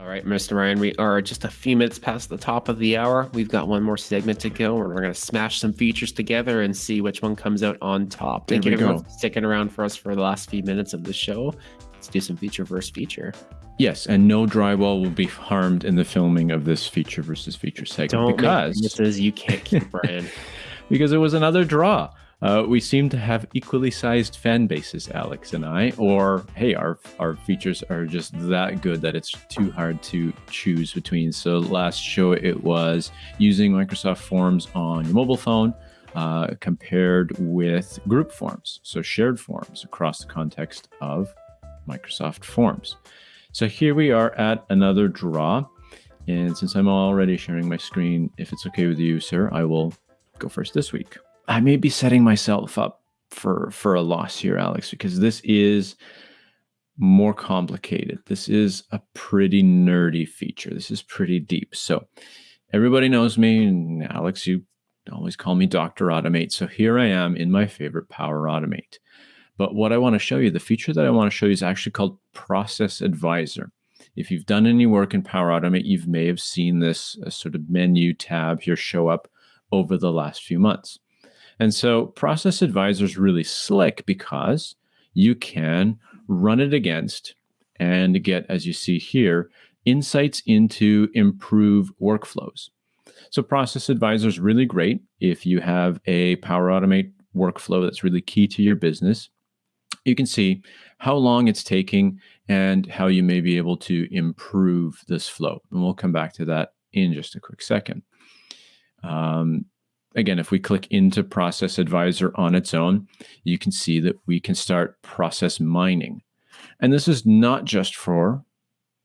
All right, Mr. Ryan, we are just a few minutes past the top of the hour. We've got one more segment to go, and we're going to smash some features together and see which one comes out on top. Thank There you everyone go. for sticking around for us for the last few minutes of the show. Let's do some feature versus feature. Yes, and no drywall will be harmed in the filming of this feature versus feature segment Don't because you can't keep, Ryan. because it was another draw. Uh, we seem to have equally sized fan bases, Alex and I, or hey, our our features are just that good that it's too hard to choose between. So last show it was using Microsoft Forms on your mobile phone uh, compared with group forms, so shared forms across the context of Microsoft Forms. So here we are at another draw. And since I'm already sharing my screen, if it's okay with you, sir, I will go first this week. I may be setting myself up for for a loss here, Alex, because this is more complicated. This is a pretty nerdy feature. This is pretty deep. So everybody knows me, and Alex, you always call me Dr. Automate. So here I am in my favorite Power Automate. But what I want to show you, the feature that I want to show you is actually called Process Advisor. If you've done any work in Power Automate, you may have seen this uh, sort of menu tab here show up over the last few months. And so Process Advisor is really slick because you can run it against and get, as you see here, insights into improve workflows. So Process Advisor is really great if you have a Power Automate workflow that's really key to your business. You can see how long it's taking and how you may be able to improve this flow. And we'll come back to that in just a quick second. Um, again, if we click into Process Advisor on its own, you can see that we can start process mining. And this is not just for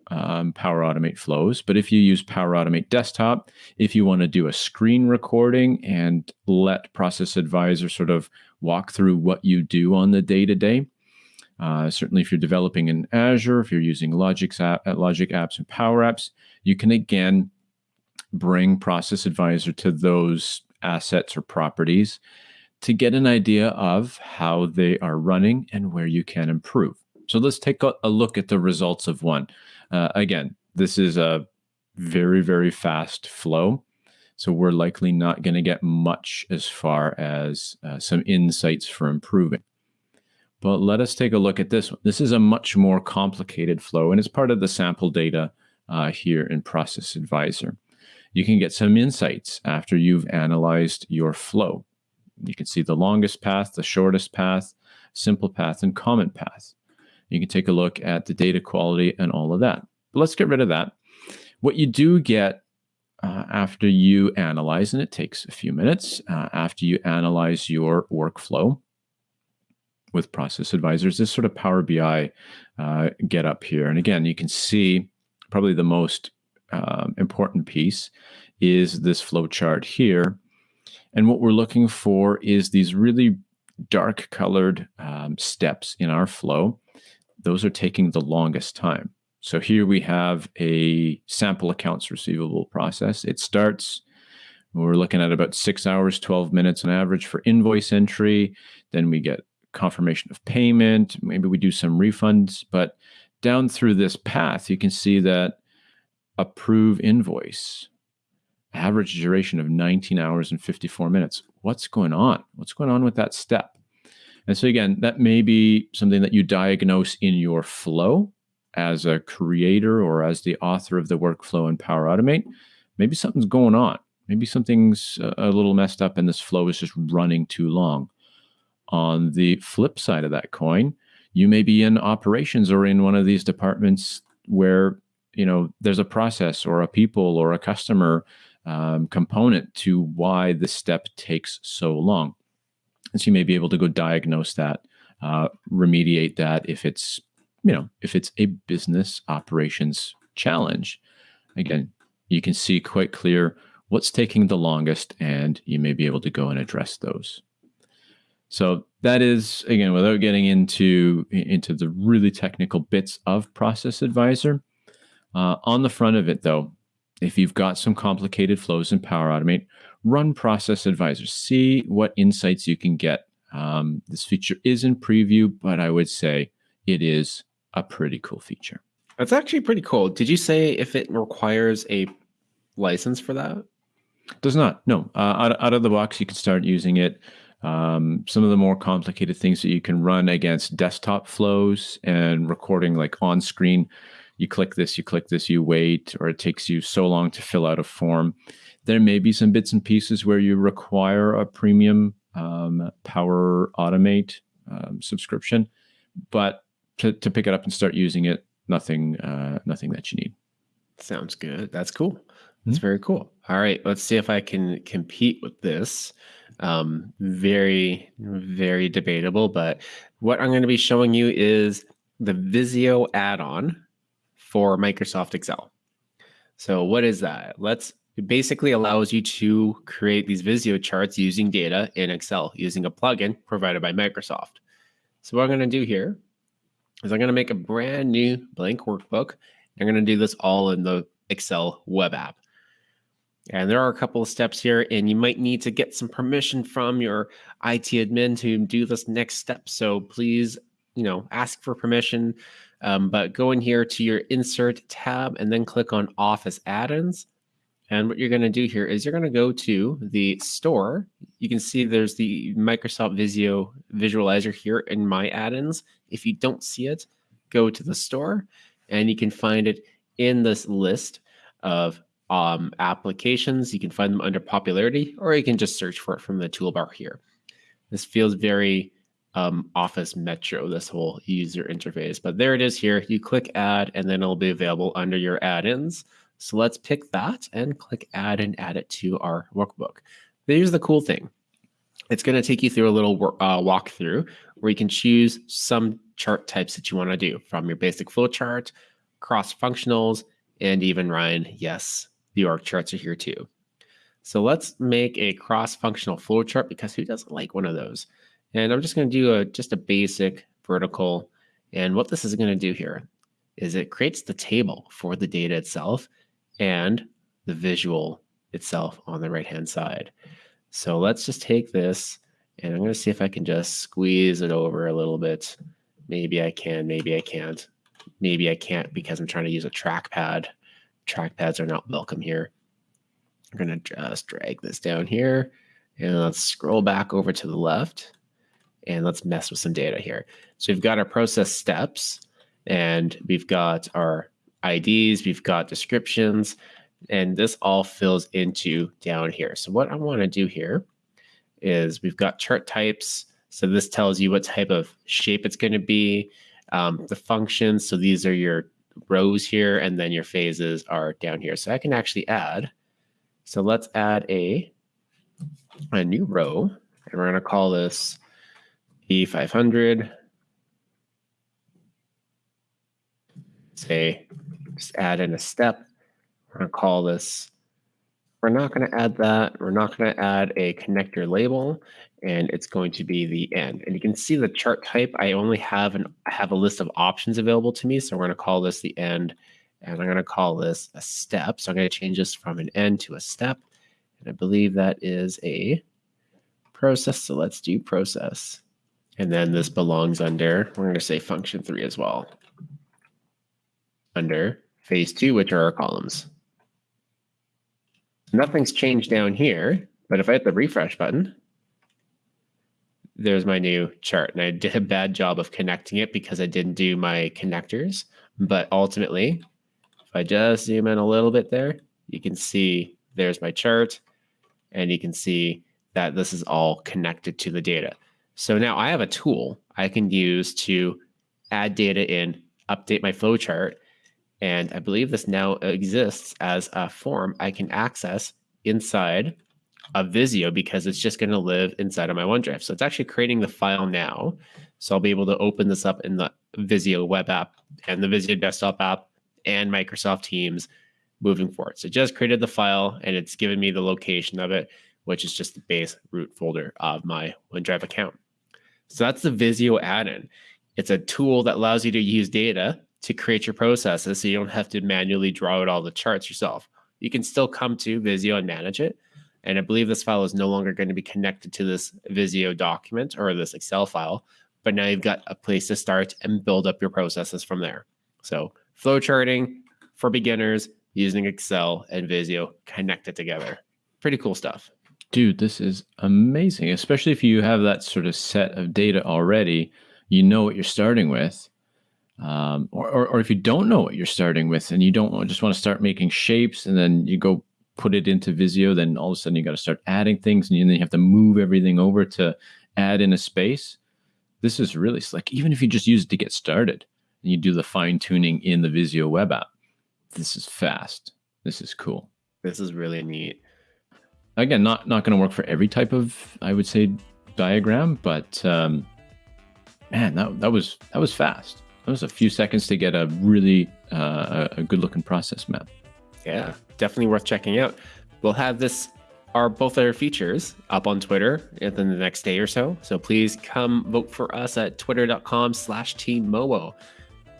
um, Power Automate flows, but if you use Power Automate Desktop, if you want to do a screen recording and let Process Advisor sort of walk through what you do on the day to day, certainly if you're developing in Azure, if you're using Logic, app, Logic apps and Power Apps, you can again bring Process Advisor to those assets or properties to get an idea of how they are running and where you can improve. So let's take a, look at the results of one. Uh, again, this is a very, very fast flow. So we're likely not going to get much as far as uh, some insights for improving. But let us take a look at this one. This is a much more complicated flow, and it's part of the sample data uh, here in Process Advisor you can get some insights after you've analyzed your flow. You can see the longest path, the shortest path, simple path, and common path. You can take a look at the data quality and all of that. But let's get rid of that. What you do get uh, after you analyze, and it takes a few minutes, uh, after you analyze your workflow with Process Advisors, this sort of Power BI uh, get up here. And again, you can see probably the most um, important piece is this flow chart here. And what we're looking for is these really dark colored um, steps in our flow. Those are taking the longest time. So here we have a sample accounts receivable process. It starts, we're looking at about six hours, 12 minutes on average for invoice entry. Then we get confirmation of payment. Maybe we do some refunds. But down through this path, you can see that approve invoice average duration of 19 hours and 54 minutes. What's going on? What's going on with that step? And so again that may be something that you diagnose in your flow as a creator or as the author of the workflow in power automate. Maybe something's going on. Maybe something's a little messed up and this flow is just running too long. On the flip side of that coin you may be in operations or in one of these departments where you know there's a process or a people or a customer um, component to why this step takes so long. And so you may be able to go diagnose that uh, remediate that if it's you know if it's a business operations challenge. Again you can see quite clear what's taking the longest and you may be able to go and address those. So that is again without getting into into the really technical bits of process advisor uh, on the front of it, though, if you've got some complicated flows in Power Automate, run Process Advisor. See what insights you can get. Um, this feature is in preview, but I would say it is a pretty cool feature. That's actually pretty cool. Did you say if it requires a license for that? Does not. No. Uh, out, out of the box, you can start using it. Um, some of the more complicated things that you can run against desktop flows and recording like on screen. You click this, you click this, you wait, or it takes you so long to fill out a form. There may be some bits and pieces where you require a premium um, Power Automate um, subscription, but to, to pick it up and start using it, nothing, uh, nothing that you need. Sounds good. That's cool. That's mm-hmm. very cool. All right, let's see if I can compete with this. Um, very, very debatable. But what I'm going to be showing you is the Visio add-on for Microsoft Excel. So what is that? Let's it basically allows you to create these Visio charts using data in Excel using a plugin provided by Microsoft. So what I'm going to do here is I'm going to make a brand new blank workbook. I'm going to do this all in the Excel web app. And there are a couple of steps here, and you might need to get some permission from your IT admin to do this next step. So please, you know, ask for permission. Um, but go in here to your Insert tab and then click on Office Add-ins. And what you're going to do here is you're going to go to the store. You can see there's the Microsoft Visio visualizer here in My Add-ins. If you don't see it, go to the store, and you can find it in this list of um, applications. You can find them under popularity, or you can just search for it from the toolbar here. This feels very um, Office Metro, this whole user interface. But there it is here. You click add, and then it'll be available under your add-ins. So let's pick that and click add and add it to our workbook. Here's the cool thing. It's going to take you through a little uh, walkthrough where you can choose some chart types that you want to do from your basic flow chart, cross functionals, and even Ryan, yes, the org charts are here too. So let's make a cross-functional flow chart because who doesn't like one of those? And I'm just going to do a just a basic vertical. And what this is going to do here is it creates the table for the data itself and the visual itself on the right-hand side. So let's just take this and I'm going to see if I can just squeeze it over a little bit. Maybe I can, maybe I can't. Maybe I can't because I'm trying to use a trackpad trackpads are not welcome here. I'm going to just drag this down here and let's scroll back over to the left and let's mess with some data here. So we've got our process steps and we've got our IDs, we've got descriptions, and this all fills into down here. So what I want to do here is we've got chart types. So this tells you what type of shape it's going to be. Um, the functions, so these are your rows here, and then your phases are down here. So I can actually add. So let's add a, a new row, and we're going to call this E500. Say, just add in a step. We're going to call this, we're not going to add that. We're not going to add a connector label and it's going to be the end. And you can see the chart type. I only have an I have a list of options available to me. So we're going to call this the end, and I'm going to call this a step. So I'm going to change this from an end to a step. And I believe that is a process. So let's do process. And then this belongs under, we're going to say function three as well. Under phase two, which are our columns. Nothing's changed down here, but if I hit the refresh button, there's my new chart. And I did a bad job of connecting it because I didn't do my connectors. But ultimately, if I just zoom in a little bit there, you can see there's my chart. And you can see that this is all connected to the data. So now I have a tool I can use to add data in, update my flow chart. And I believe this now exists as a form I can access inside of Visio because it's just going to live inside of my OneDrive. So it's actually creating the file now. So I'll be able to open this up in the Visio web app and the Visio desktop app and Microsoft Teams moving forward. So it just created the file and it's given me the location of it, which is just the base root folder of my OneDrive account. So that's the Visio add-in. It's a tool that allows you to use data to create your processes so you don't have to manually draw out all the charts yourself. You can still come to Visio and manage it, and I believe this file is no longer going to be connected to this Visio document or this Excel file, but now you've got a place to start and build up your processes from there. So flowcharting for beginners using Excel and Visio connected together. Pretty cool stuff. Dude, this is amazing, especially if you have that sort of set of data already. You know what you're starting with. Um, or, or, or if you don't know what you're starting with and you don't just want to start making shapes and then you go put it into Visio, then all of a sudden you got to start adding things and then you have to move everything over to add in a space. This is really slick. Even if you just use it to get started and you do the fine tuning in the Visio web app, this is fast. This is cool. This is really neat. Again, not not going to work for every type of I would say diagram, but um, man, that that was that was fast. That was a few seconds to get a really uh, a good looking process map. Yeah, definitely worth checking out. We'll have this our both our features up on Twitter within the next day or so. So please come vote for us at twitter.com slash team teammowo.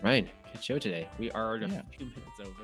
Ryan, good show today. We are a few minutes over.